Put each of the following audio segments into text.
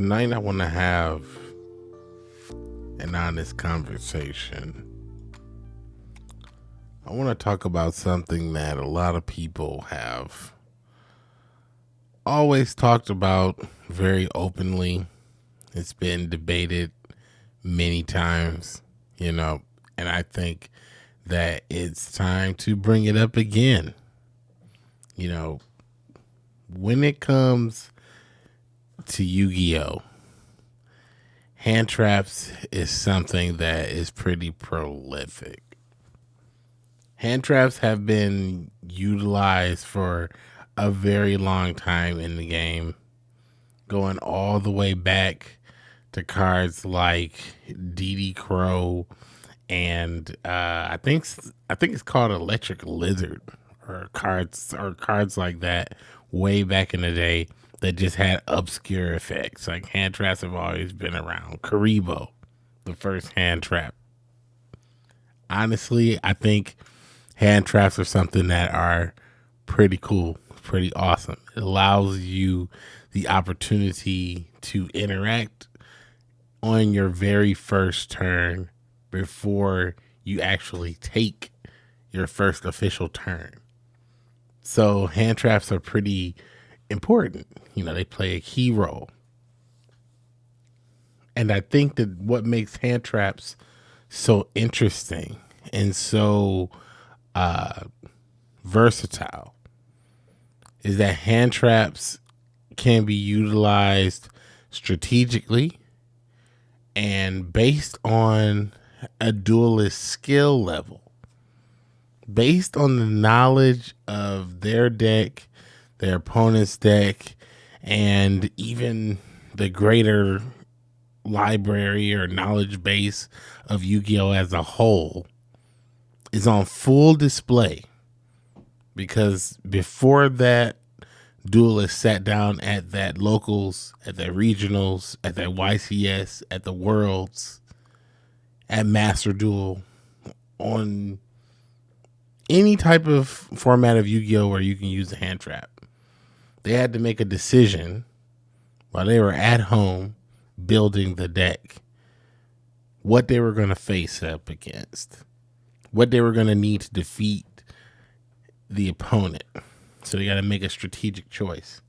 Tonight, I want to have an honest conversation. I want to talk about something that a lot of people have always talked about very openly. It's been debated many times, you know, and I think that it's time to bring it up again. You know, when it comes to Yu Gi Oh! Hand traps is something that is pretty prolific. Hand traps have been utilized for a very long time in the game, going all the way back to cards like DD Crow and uh, I think I think it's called Electric Lizard or cards or cards like that way back in the day that just had obscure effects. Like hand traps have always been around. Kuriboh, the first hand trap. Honestly, I think hand traps are something that are pretty cool, pretty awesome. It allows you the opportunity to interact on your very first turn before you actually take your first official turn. So hand traps are pretty important. You know, they play a key role. And I think that what makes hand traps so interesting and so uh, versatile is that hand traps can be utilized strategically and based on a duelist skill level based on the knowledge of their deck, their opponent's deck, and even the greater library or knowledge base of Yu Gi Oh! as a whole is on full display. Because before that duelist sat down at that locals, at that regionals, at that YCS, at the worlds, at Master Duel on any type of format of Yu-Gi-Oh where you can use the hand trap. They had to make a decision while they were at home building the deck what they were going to face up against, what they were going to need to defeat the opponent. So they got to make a strategic choice.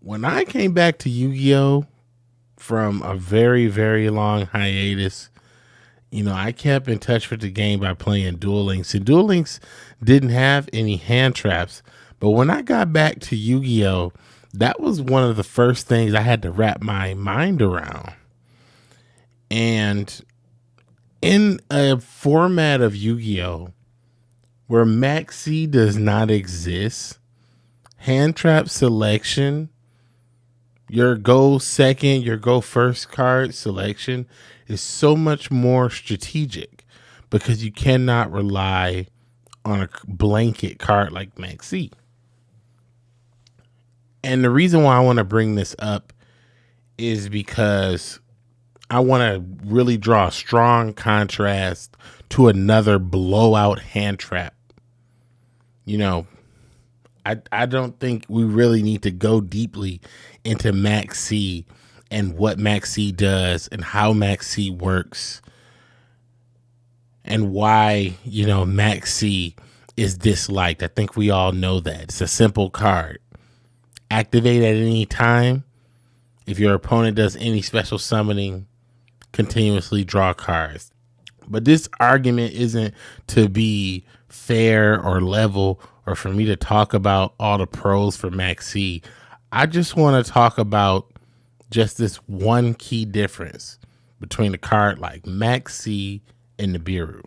When I came back to Yu-Gi-Oh from a very, very long hiatus. You know, I kept in touch with the game by playing Duel Links, and Duel Links didn't have any hand traps. But when I got back to Yu Gi Oh!, that was one of the first things I had to wrap my mind around. And in a format of Yu Gi Oh! where Max C does not exist, hand trap selection your go second, your go first card selection is so much more strategic because you cannot rely on a blanket card like Max C. And the reason why I want to bring this up is because I want to really draw a strong contrast to another blowout hand trap. You know, I, I don't think we really need to go deeply into Max C and what Max C does and how Max C works and why, you know, Max C is disliked. I think we all know that. It's a simple card. Activate at any time. If your opponent does any special summoning, continuously draw cards. But this argument isn't to be fair or level or for me to talk about all the pros for Max C. I just want to talk about just this one key difference between a card like Max C and Nibiru.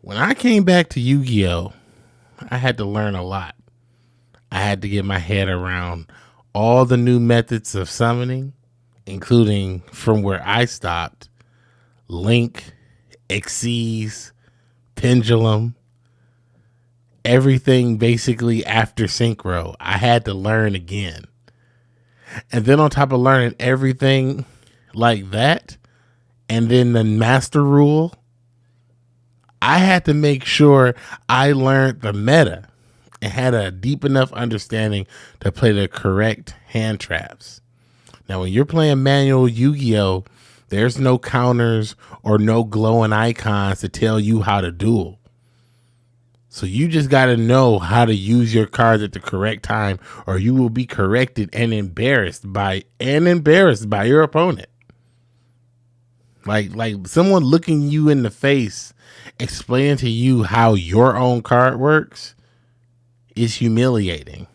When I came back to Yu Gi Oh!, I had to learn a lot. I had to get my head around all the new methods of summoning, including from where I stopped Link, Xyz, Pendulum, everything basically after synchro. I had to learn again. And then on top of learning everything like that, and then the master rule, I had to make sure I learned the meta. and had a deep enough understanding to play the correct hand traps. Now, when you're playing manual Yu Gi Oh!, there's no counters or no glowing icons to tell you how to duel. So you just got to know how to use your cards at the correct time or you will be corrected and embarrassed by and embarrassed by your opponent. Like like someone looking you in the face explaining to you how your own card works is humiliating.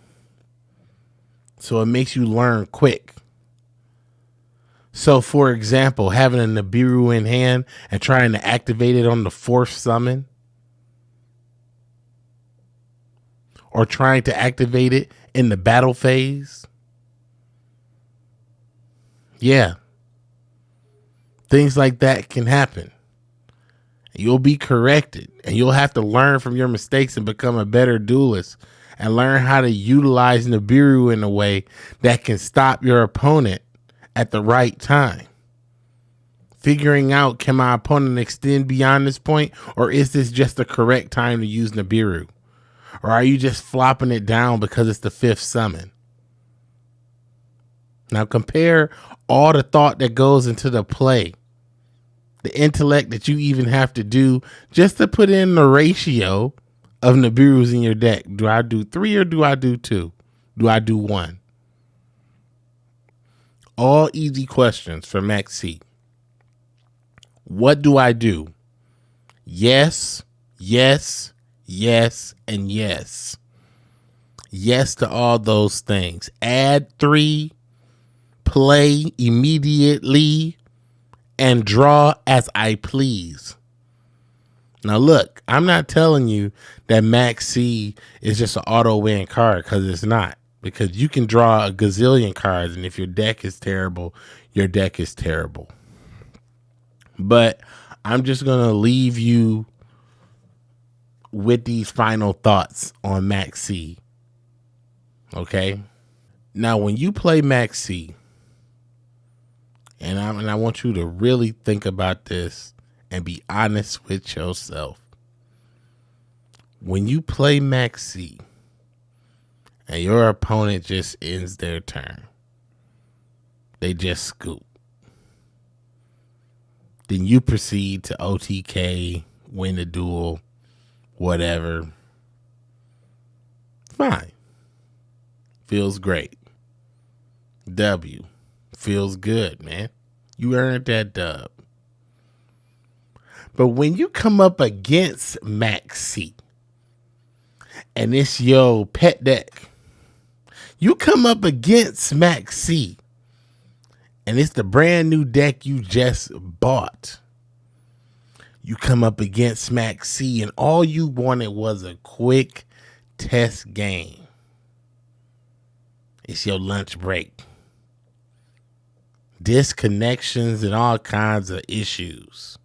So it makes you learn quick. So for example, having a Nibiru in hand and trying to activate it on the fourth summon or trying to activate it in the battle phase. Yeah. Things like that can happen. You'll be corrected and you'll have to learn from your mistakes and become a better duelist and learn how to utilize Nibiru in a way that can stop your opponent at the right time. Figuring out can my opponent extend beyond this point or is this just the correct time to use Nibiru? Or are you just flopping it down because it's the fifth summon? Now compare all the thought that goes into the play, the intellect that you even have to do just to put in the ratio of Nibirus in your deck. Do I do three or do I do two? Do I do one? All easy questions for Max C. What do I do? Yes, yes, yes, and yes. Yes to all those things. Add three, play immediately, and draw as I please. Now, look, I'm not telling you that Max C is just an auto win card because it's not. Because you can draw a gazillion cards, and if your deck is terrible, your deck is terrible. But I'm just going to leave you with these final thoughts on Max C. Okay. Mm-hmm. Now, when you play Max C, and I, and I want you to really think about this and be honest with yourself. When you play Max C and your opponent just ends their turn, they just scoop. Then you proceed to OTK, win the duel, whatever. Fine. Feels great. W. Feels good, man. You earned that dub. But when you come up against Max C and it's your pet deck, you come up against Max C and it's the brand new deck you just bought you come up against Max C, and all you wanted was a quick test game. It's your lunch break. Disconnections and all kinds of issues.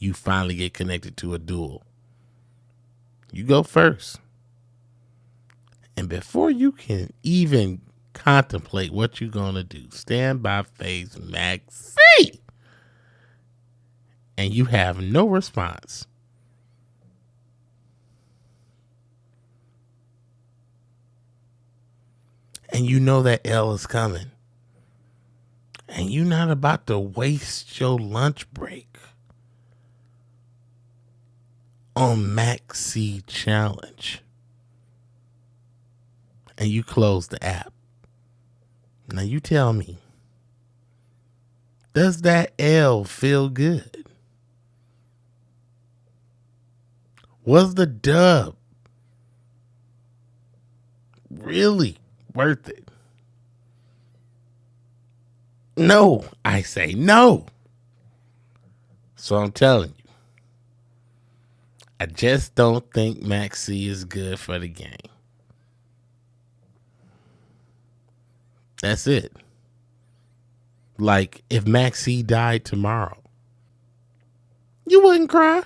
You finally get connected to a duel. You go first. And before you can even contemplate what you're going to do, standby phase Max C and you have no response. And you know that L is coming. And you're not about to waste your lunch break on Max C Challenge. And you close the app. Now you tell me, does that L feel good? Was the dub really worth it? No, I say no. So I'm telling you, I just don't think Max C is good for the game. That's it. Like if Max C died tomorrow, you wouldn't cry.